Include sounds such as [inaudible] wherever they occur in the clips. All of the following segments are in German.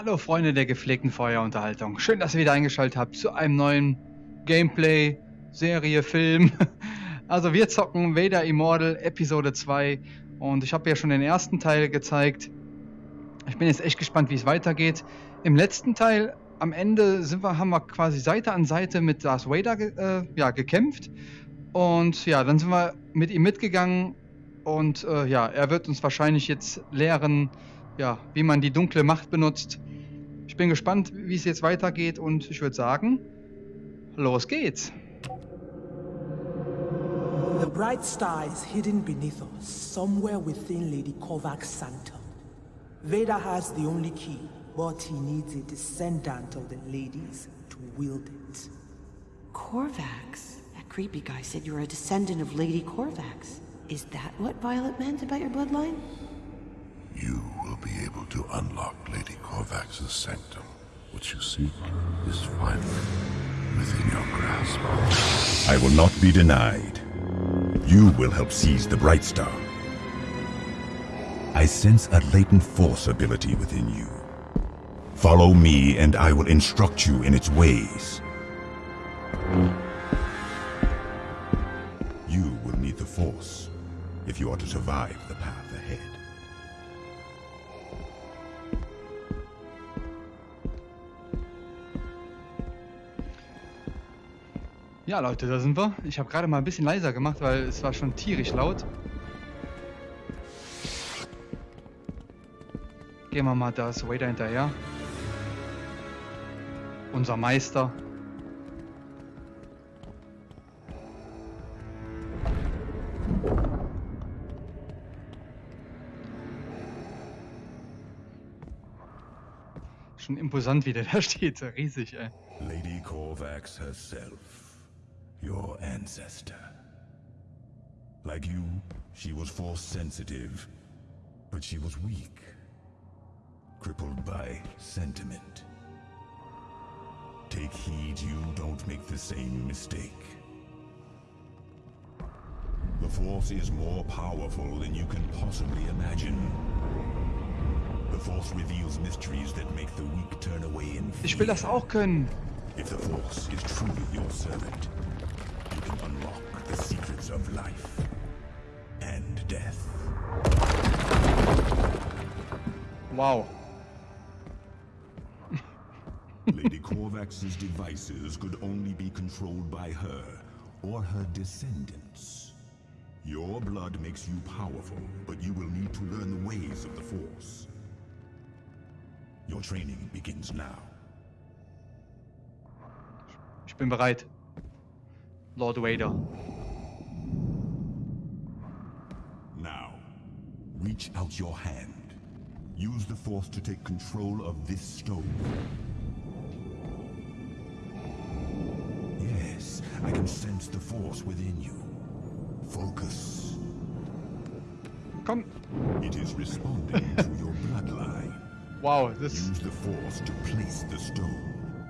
Hallo Freunde der gepflegten Feuerunterhaltung. Schön, dass ihr wieder eingeschaltet habt zu einem neuen Gameplay, Serie, Film. [laughs] Also wir zocken Vader Immortal Episode 2 und ich habe ja schon den ersten Teil gezeigt. Ich bin jetzt echt gespannt, wie es weitergeht. Im letzten Teil, am Ende sind wir, haben wir quasi Seite an Seite mit Darth Vader äh, ja, gekämpft. Und ja, dann sind wir mit ihm mitgegangen und äh, ja, er wird uns wahrscheinlich jetzt lehren, ja, wie man die dunkle Macht benutzt. Ich bin gespannt, wie es jetzt weitergeht und ich würde sagen, los geht's. The bright star is hidden beneath us, somewhere within Lady Korvac's sanctum. Vader has the only key, but he needs a descendant of the ladies to wield it. Corvax? That creepy guy said you were a descendant of Lady Corvax. Is that what Violet meant about your bloodline? To unlock Lady Korvax's sanctum. What you seek is finally within your grasp. I will not be denied. You will help seize the Bright Star. I sense a latent force ability within you. Follow me and I will instruct you in its ways. You will need the Force if you are to survive Ja, Leute, da sind wir. Ich habe gerade mal ein bisschen leiser gemacht, weil es war schon tierisch laut. Gehen wir mal das Vader hinterher. Unser Meister. Schon imposant, wie der da [laughs] steht. Riesig, ey. Lady Korvax herself, your ancestor. Like you, she was force sensitive, but she was weak, crippled by sentiment. Take heed you don't make the same mistake. The Force is more powerful than you can possibly imagine. The Force reveals mysteries that make the weak turn away in fear. Ich will das auch können. If the Force is truly your servant, you can unlock the secrets of life and death. Wow. Lady Korvax's devices could only be controlled by her or her descendants. Your blood makes you powerful, but you will need to learn the ways of the Force. Your training begins now. Ich bin bereit. Lord Vader. Now, reach out your hand. Use the Force to take control of this stone. Yes, I can sense the Force within you. Focus. Komm. It is responding to your bloodline. [laughs] Wow, das... Use the Force to place the stone.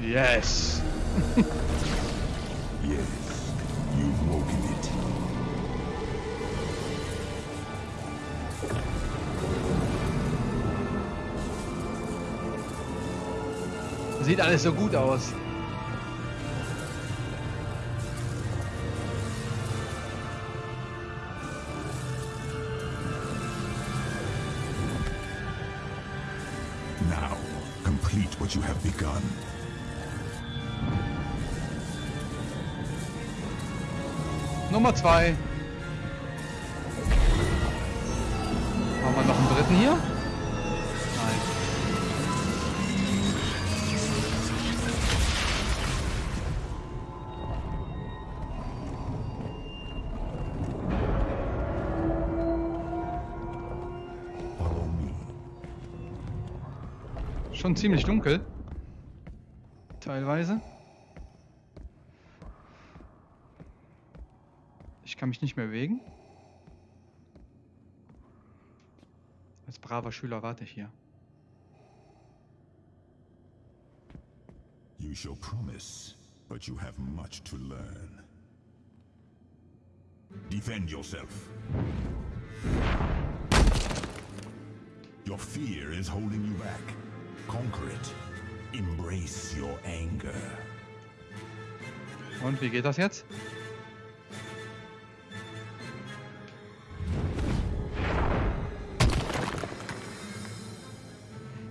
Yes. [laughs] Yes, you've woken it. Sieht alles so gut aus. Now, complete what you have begun. Nummer zwei. Haben wir noch einen dritten hier? Schon ziemlich dunkel. Teilweise. Ich kann mich nicht mehr bewegen. Als braver Schüler warte ich hier. You show promise, but you have much to learn. Defend yourself. Your fear is holding you back. Conquer it. Embrace your anger. Und wie geht das jetzt?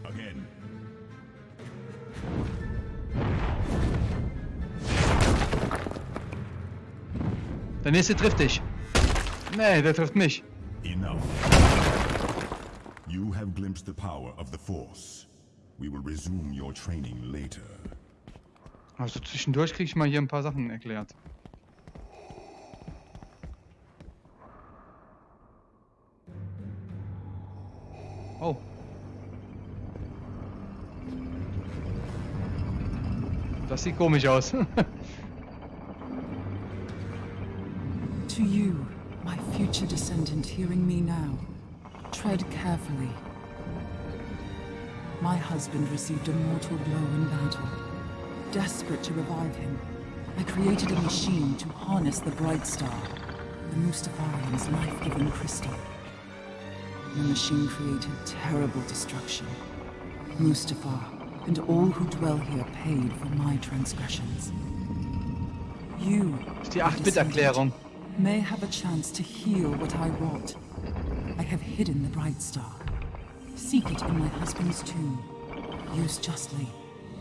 Again. Der nächste trifft dich. Nee, der trifft mich. Enough. You have glimpsed the power of the Force. We will resume your training later. Also zwischendurch kriege ich mal hier ein paar Sachen erklärt. Oh. Das sieht komisch aus. [laughs] To you, my future descendant hearing me now, tread carefully. My husband received a mortal blow in battle. Desperate to revive him, I created a machine to harness the Bright Star, the Mustafarian's life-giving crystal. The machine created terrible destruction. Mustafar and all who dwell here paid for my transgressions. You, die 8-Bit-Erklärung. may have a chance to heal what I wrought. I have hidden the Bright Star. Seek it in my husband's tomb. Use justly.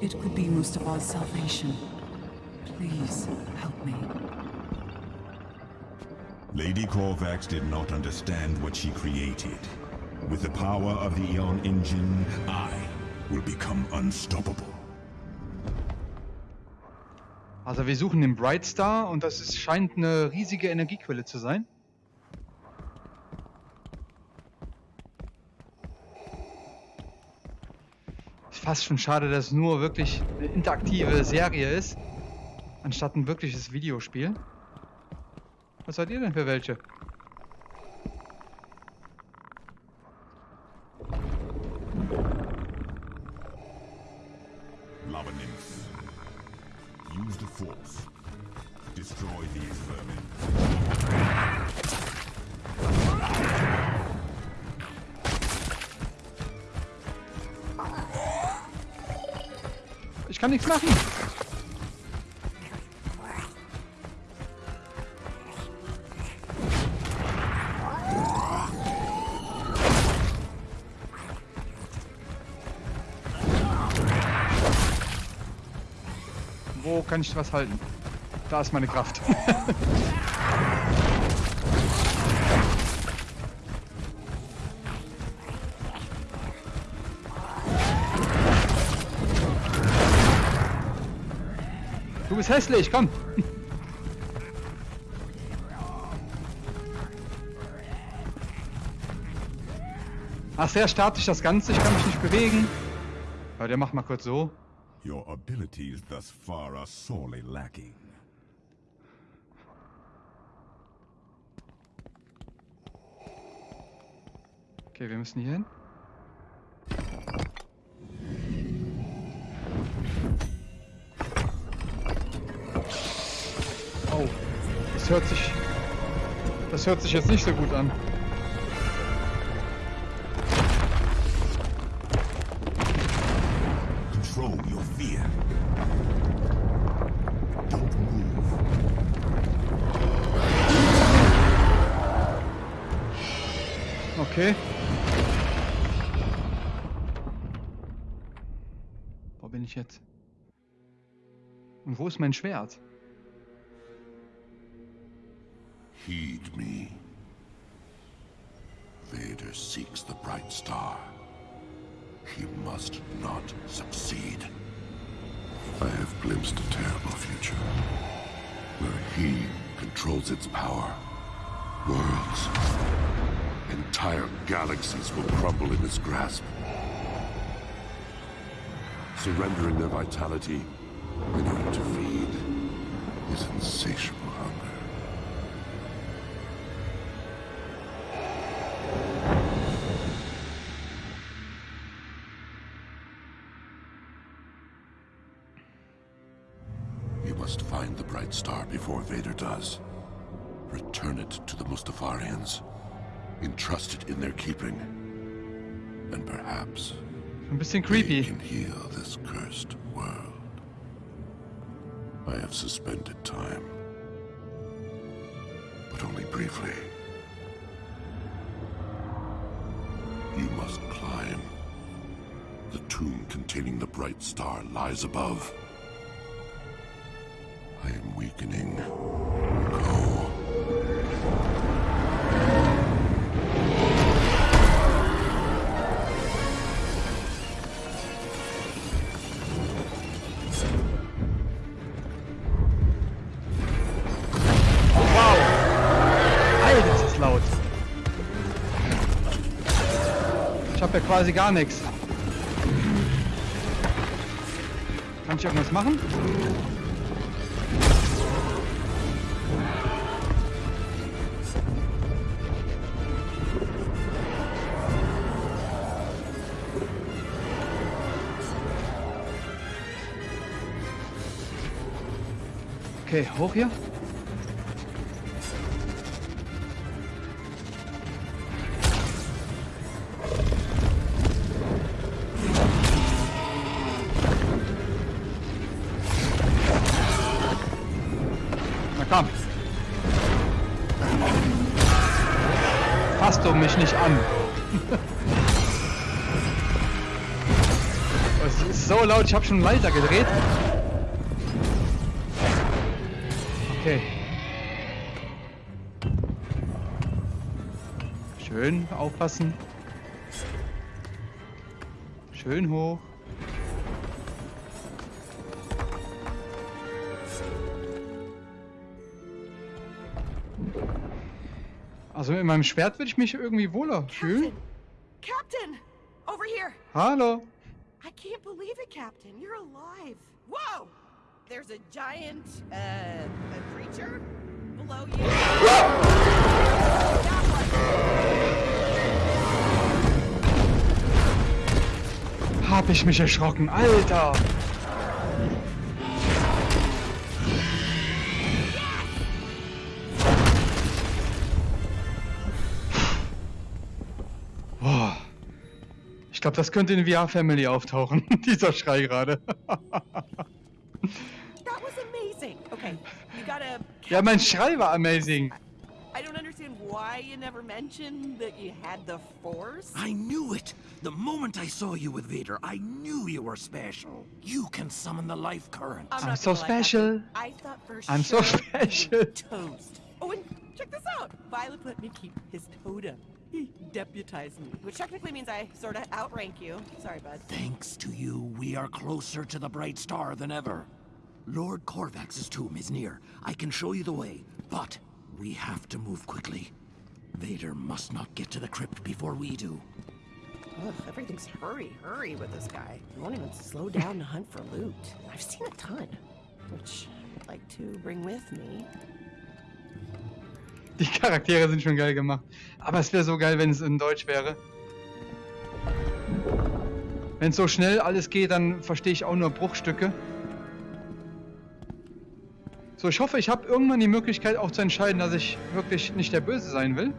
It could be Mustafa's salvation. Please help me. Lady Corvax did not understand what she created. With the power of the Eon engine, I will become unstoppable. Also wir suchen den Bright Star und das ist, scheint eine riesige Energiequelle zu sein. Fast schon schade, dass es nur wirklich eine interaktive Serie ist, anstatt ein wirkliches Videospiel. Was seid ihr denn für welche? Nichts machen. Wo kann ich was halten? Da ist meine Kraft. [laughs] bist hässlich, komm. Ach, sehr statisch das Ganze, ich kann mich nicht bewegen. Aber der macht mal kurz so. Your abilities thus far are sorely lacking. Okay, wir müssen hier hin. Das hört sich. Das hört sich jetzt nicht so gut an. Control your fear. Don't move. Okay. Wo bin ich jetzt? Und wo ist mein Schwert? Heed me. Vader seeks the bright star. He must not succeed. I have glimpsed a terrible future, where he controls its power. Worlds, entire galaxies will crumble in his grasp. Surrendering their vitality in order to feed his insatiable must find the bright star before Vader does. Return it to the Mustafarians. Entrust it in their keeping. And perhaps Ein bisschen creepy. can heal this cursed world. I have suspended time, but only briefly. You must climb. The tomb containing the bright star lies above. Weakening. Go. Ist laut. Ich habe ja quasi gar nichts. Kann ich irgendwas machen? Okay, hoch hier. Na komm. Fass du mich nicht an. [laughs] Es ist so laut, ich habe schon leiser gedreht. Schön aufpassen. Schön hoch. Also mit meinem Schwert würde ich mich irgendwie wohler fühlen. Captain! Over here! Hallo. I can't believe it, Captain. You're alive. Whoa! There's a giant, uh, a creature below you. Hab ich mich erschrocken. Alter. Boah. Ich glaube, das könnte in VR Family auftauchen. [laughs] Dieser Schrei gerade. Okay, gotta. ja, mein Schrei war amazing. I don't understand why you never mentioned that you had the Force. I knew it! The moment I saw you with Vader, I knew you were special. You can summon the life current. I'm, I'm so gonna lie, special. I thought for I'm so sure you were special. Toast. Oh, and check this out. Violet let me keep his totem. He deputized me, which technically means I sort of outrank you. Sorry, bud. Thanks to you, we are closer to the bright star than ever. Lord Corvax's tomb is near. I can show you the way, but we have to move quickly. Vader must not get to the crypt before we do. Ugh, everything's hurry, hurry with this guy. He won't even slow down to hunt for loot. I've seen a ton, which I'd like to bring with me. Die Charaktere sind schon geil gemacht. Aber es wäre so geil, wenn es in Deutsch wäre. Wenn es so schnell alles geht, dann verstehe ich auch nur Bruchstücke. So, ich hoffe, ich habe irgendwann die Möglichkeit auch zu entscheiden, dass ich wirklich nicht der Böse sein will.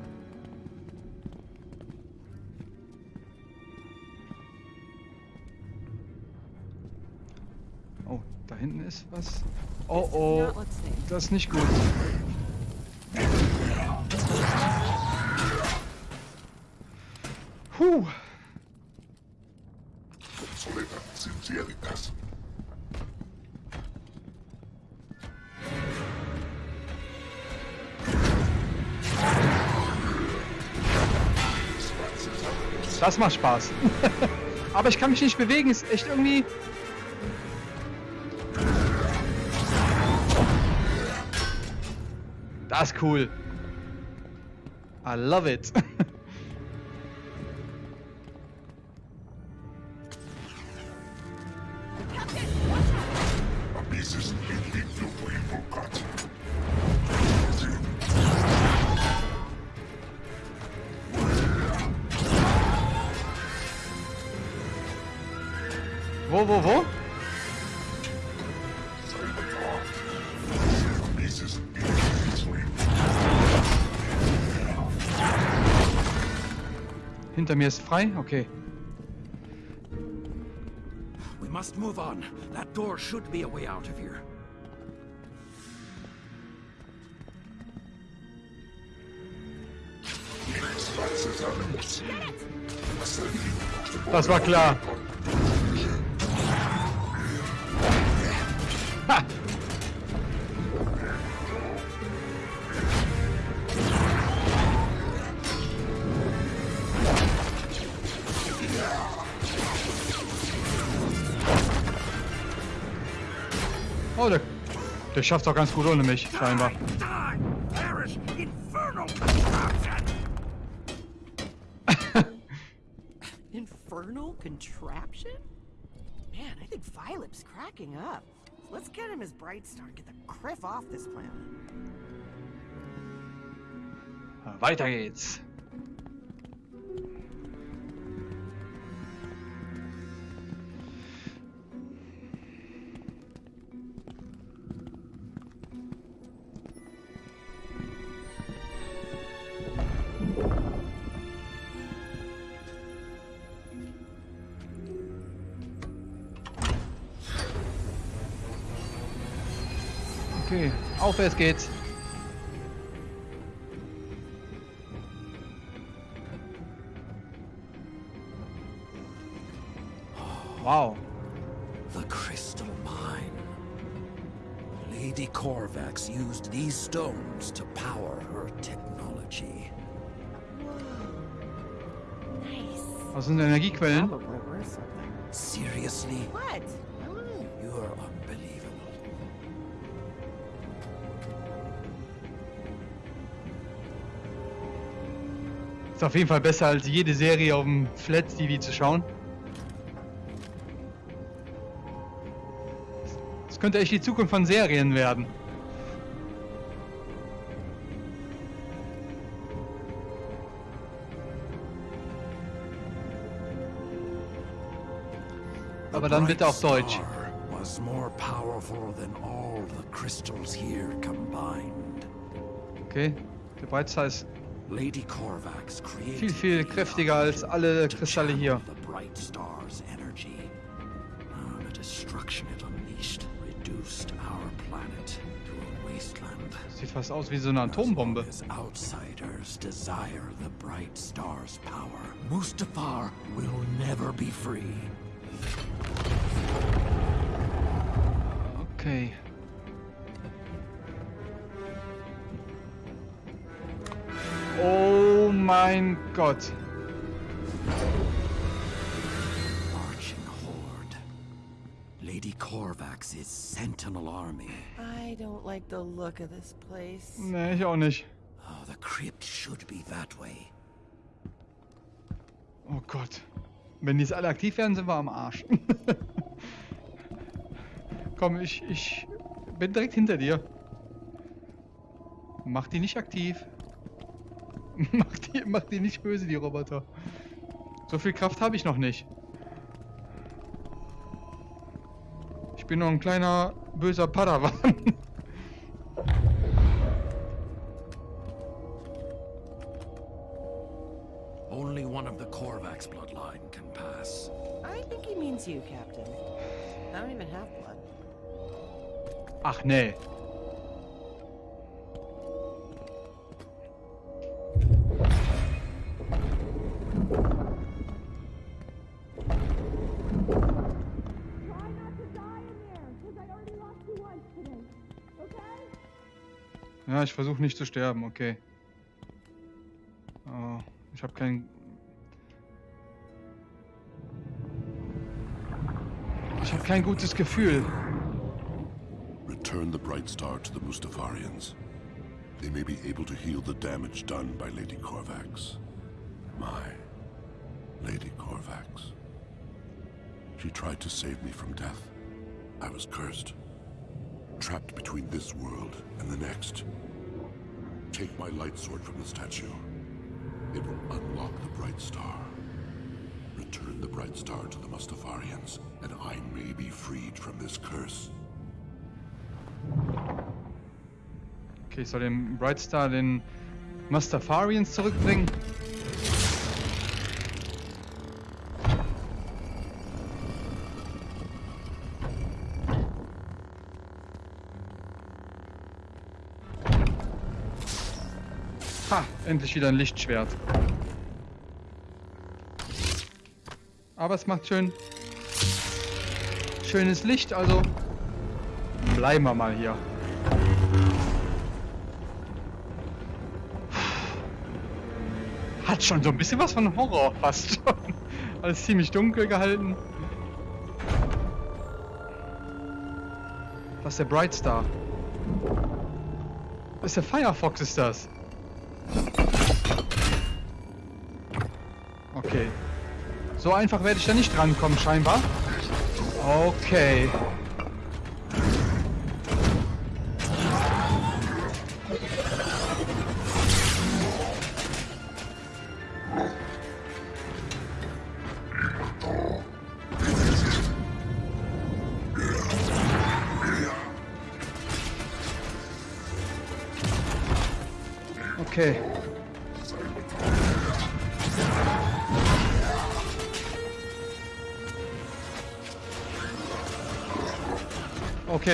Oh, da hinten ist was. Oh oh, das ist nicht gut. Das macht Spaß. [laughs] Aber ich kann mich nicht bewegen, ist echt irgendwie. Das ist cool. I love it. [laughs] wo, wo, Hinter mir ist frei? Okay. must move on. That door should be a way out of here. Das war klar. Oh, der, der schafft doch ganz gut ohne mich, scheinbar. [laughs] Infernal contraption? Man, I think Philip's cracking up. Let's get him his bright star and get the criff off this planet. Weiter geht's. Aufwärts geht's. Wow. The crystal mine. Lady Corvax used these stones to power her technology. Nice. Was sind Energiequellen? Probably. Seriously? What? I don't Ist auf jeden Fall besser als jede Serie auf dem Flat TV zu schauen. Das könnte echt die Zukunft von Serien werden. Aber dann bitte auf bright Deutsch. Was more powerful than all the crystals here combined. Okay, der Breitstar ist viel, viel the kräftiger als alle Kristalle hier. The bright star's energy. Ah, the destruction it unleashed reduced our planet to a wasteland. Sieht fast aus wie so eine Atombombe. Outsiders desire the bright star's power, Mustafar will never be free. Okay. Mein Gott. Marching horde. Lady Corvax's sentinel army. I don't like the look of this place. Nee, ich auch nicht. Oh, the crypt should be that way. Oh Gott. Wenn die jetzt alle aktiv werden, sind wir am Arsch. [laughs] Komm, ich, ich bin direkt hinter dir. Mach die nicht aktiv. [laughs] mach, die, mach die nicht böse, die Roboter. So viel Kraft habe ich noch nicht. Ich bin nur ein kleiner böser Padawan. [laughs] Only one of the Corvax bloodline can pass. I think he means you, Captain. I don't even have blood. Ach nee. Ich versuche nicht zu sterben, okay. Oh, ich habe kein... Ich habe kein gutes Gefühl. Return the Bright Star to the Mustafarians. They may be able to heal the damage done by Lady Corvax. My Lady Corvax. She tried to save me from death. I was cursed. Trapped between this world and the next. Take my light sword from the statue. It will unlock the Bright Star. Return the Bright Star to the Mustafarians, and I may be freed from this curse. Okay, soll den Bright Star den Mustafarians zurückbringen. Endlich wieder ein Lichtschwert. Aber es macht schön schönes Licht, also bleiben wir mal hier. Hat schon so ein bisschen was von Horror fast schon. [laughs] Alles ziemlich dunkel gehalten. Was ist der Bright Star? Was ist der Firefox ist das? Okay. So einfach werde ich da nicht rankommen, scheinbar. Okay. Okay.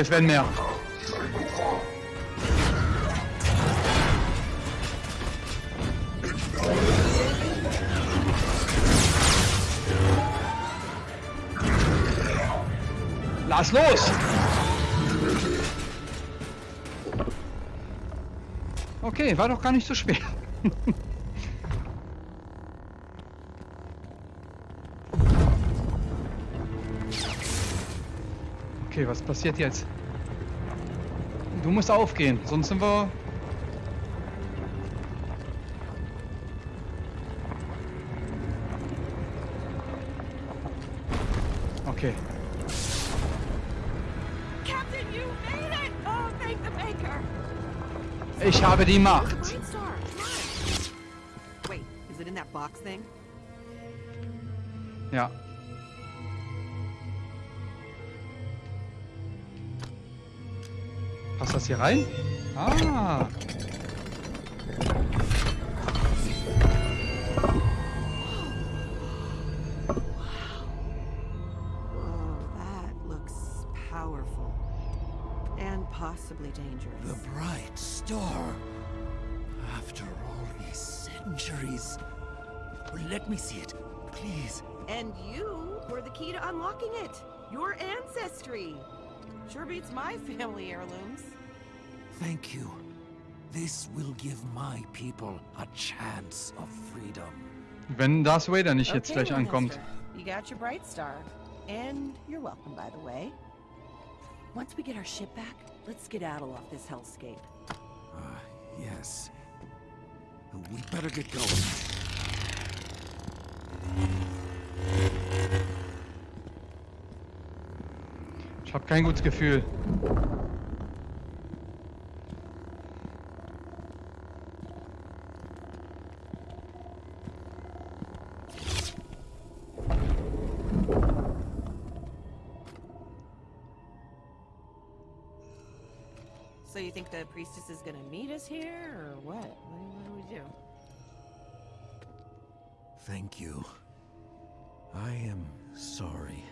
Werden mehr. Lass los! Okay, war doch gar nicht so schwer. [laughs] okay, was passiert jetzt? Du musst aufgehen, sonst sind wir... Okay. Captain, you made it! Oh, thank the Maker! Ich habe die Macht. Bright hier rein? Ah. That looks powerful. And possibly dangerous. The bright star. After all these centuries. Let me see it, please. And you were the key to unlocking it. Your ancestry. Sure beats my family heirlooms. Thank you. This will give my people a chance of freedom. Wenn Darth Vader nicht jetzt Okay, gleich ankommt. You got your bright star. And you're welcome, by the way. Once we get our ship back, let's get skedaddle off this hellscape. Ah, yes. We better get going. Ich habe kein gutes Gefühl. You think the priestess is gonna meet us here, or what? What, what do we do? Thank you. I am sorry.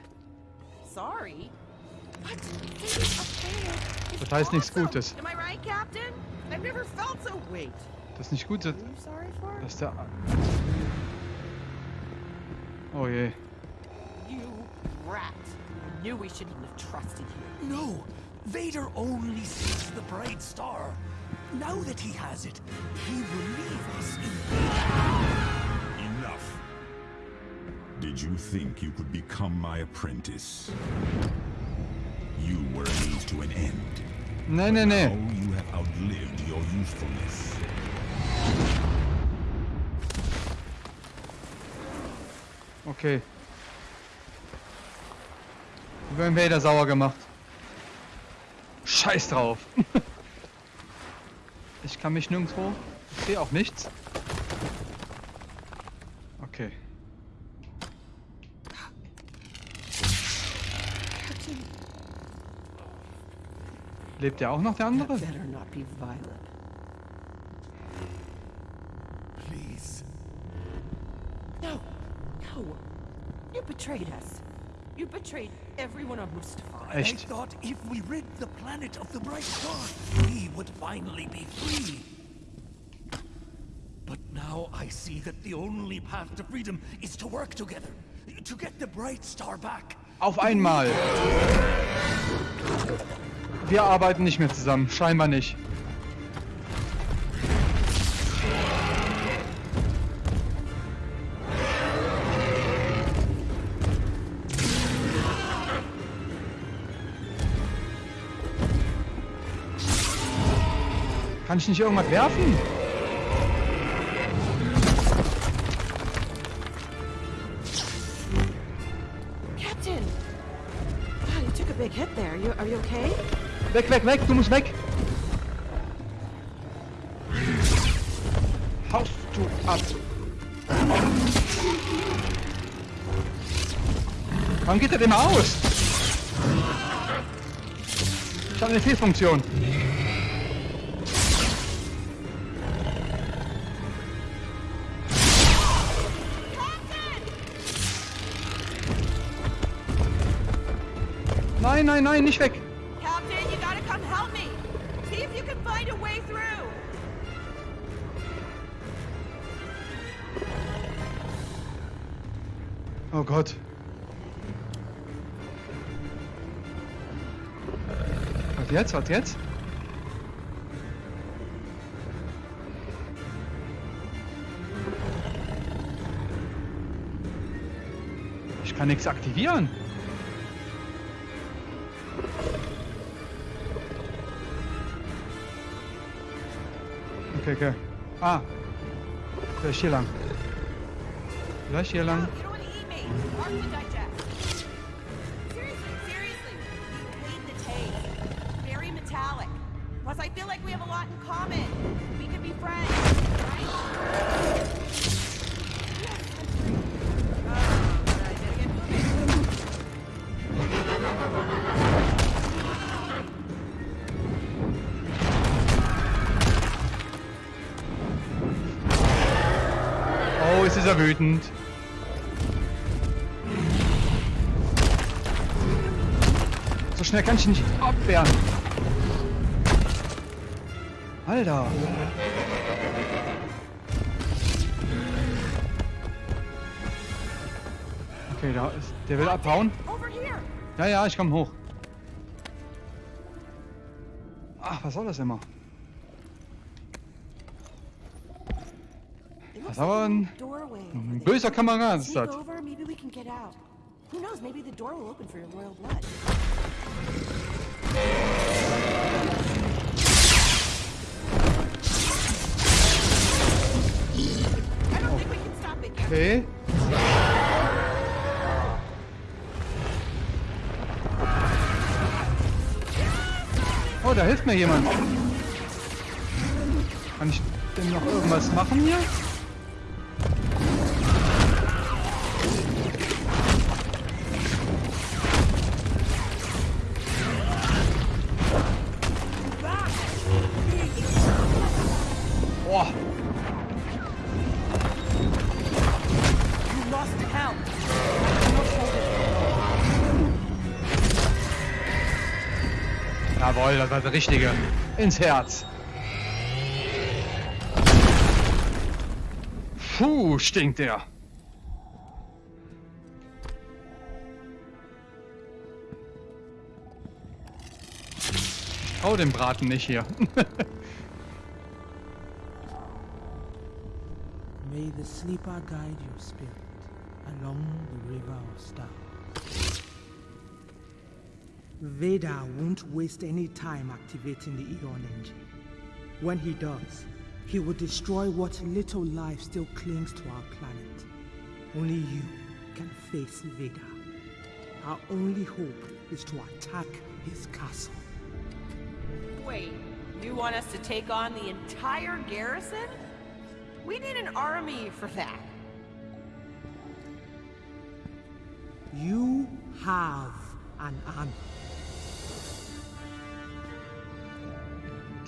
Sorry? What? This is okay. It's Das heißt nichts awesome. Gutes. Am I right, Captain? I've never felt so. Wait. Das ist nicht gut. Who are you sorry for? Das ist der... Oh je. You rat. I knew we shouldn't have trusted you. No! Vader only seeks the bright star. Now that he has it, he will leave us in Enough. Did you think you could become my apprentice? You were a means to an end. No, no, Now nee. you have outlived your usefulness. Okay. Wir werden Vader sauer gemacht. Scheiß drauf. [laughs] ich kann mich nirgendwo. Ich sehe auch nichts. Okay. Lebt ja auch noch der andere? Better not be violent. Please. No, no. You betrayed us. You betrayed everyone on Mustafar. I Echt? thought if we rid the planet of the bright star, we would finally be free. Now I see that the only path to freedom is to work together. To get the Bright Star back. Auf einmal. Wir arbeiten nicht mehr zusammen. Scheinbar nicht. Kann ich nicht irgendwas werfen? Captain! God, you took a big hit there. You, are you okay? Weg, weg, weg, du musst weg. Haust du ab. Warum geht das immer aus? Ich habe eine Fehlfunktion. Nein, nein, nein, nicht weg. Captain, you gotta come help me! See if you can find a way through! Oh Gott. Was jetzt? Was jetzt? Ich kann nichts aktivieren. Ah. Vielleicht hier ist er wütend. So schnell kann ich ihn nicht abwehren. Alter. Okay, da ist. Der will abhauen. Ja, ja, ich komm hoch. Ach, was soll das immer? It Das looks ist aber ein ein böser Kamerad ist das. Who knows, maybe the door will open for your royal blood. Okay. Oh, da hilft mir jemand. Kann ich denn noch irgendwas machen hier? Jawohl, das war der richtige. Ins Herz. Puh, stinkt der. Oh, den Braten nicht hier. [laughs] May the sleeper guide your spirit along the river of stars. Vader won't waste any time activating the Eon engine. When he does, he will destroy what little life still clings to our planet. Only you can face Vader. Our only hope is to attack his castle. Wait, you want us to take on the entire garrison? We need an army for that. You have an army.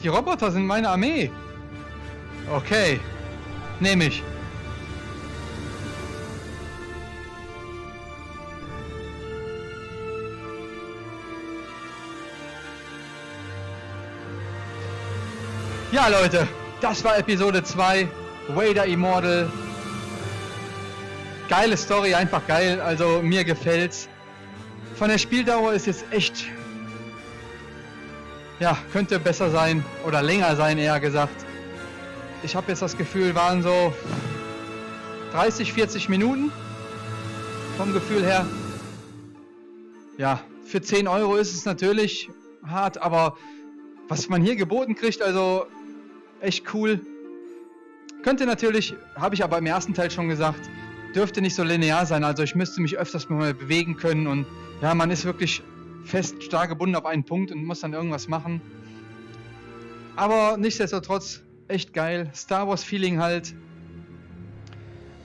Die Roboter sind meine Armee. Okay. Nehme ich. Ja, Leute. Das war Episode 2 Vader Immortal. Geile Story, einfach geil. Also mir gefällt's. Von der Spieldauer ist jetzt echt. Ja, könnte besser sein. Oder länger sein, eher gesagt. Ich habe jetzt das Gefühl, waren so 30, 40 Minuten. Vom Gefühl her. Ja, für 10 Euro ist es natürlich hart, aber was man hier geboten kriegt, also echt cool. Könnte natürlich, habe ich aber im ersten Teil schon gesagt, dürfte nicht so linear sein. Also ich müsste mich öfters mal bewegen können und ja, man ist wirklich fest stark gebunden auf einen Punkt und muss dann irgendwas machen. Aber nichtsdestotrotz echt geil. Star Wars Feeling halt.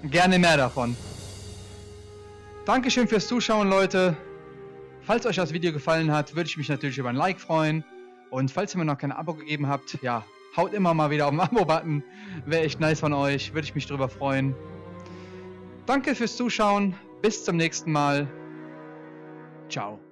Gerne mehr davon. Dankeschön fürs Zuschauen, Leute. Falls euch das Video gefallen hat, würde ich mich natürlich über ein Like freuen. Und falls ihr mir noch kein Abo gegeben habt, ja, haut immer mal wieder auf den [laughs] Abo-Button. Wäre echt nice von euch, würde ich mich drüber freuen. Danke fürs Zuschauen, bis zum nächsten Mal. Ciao.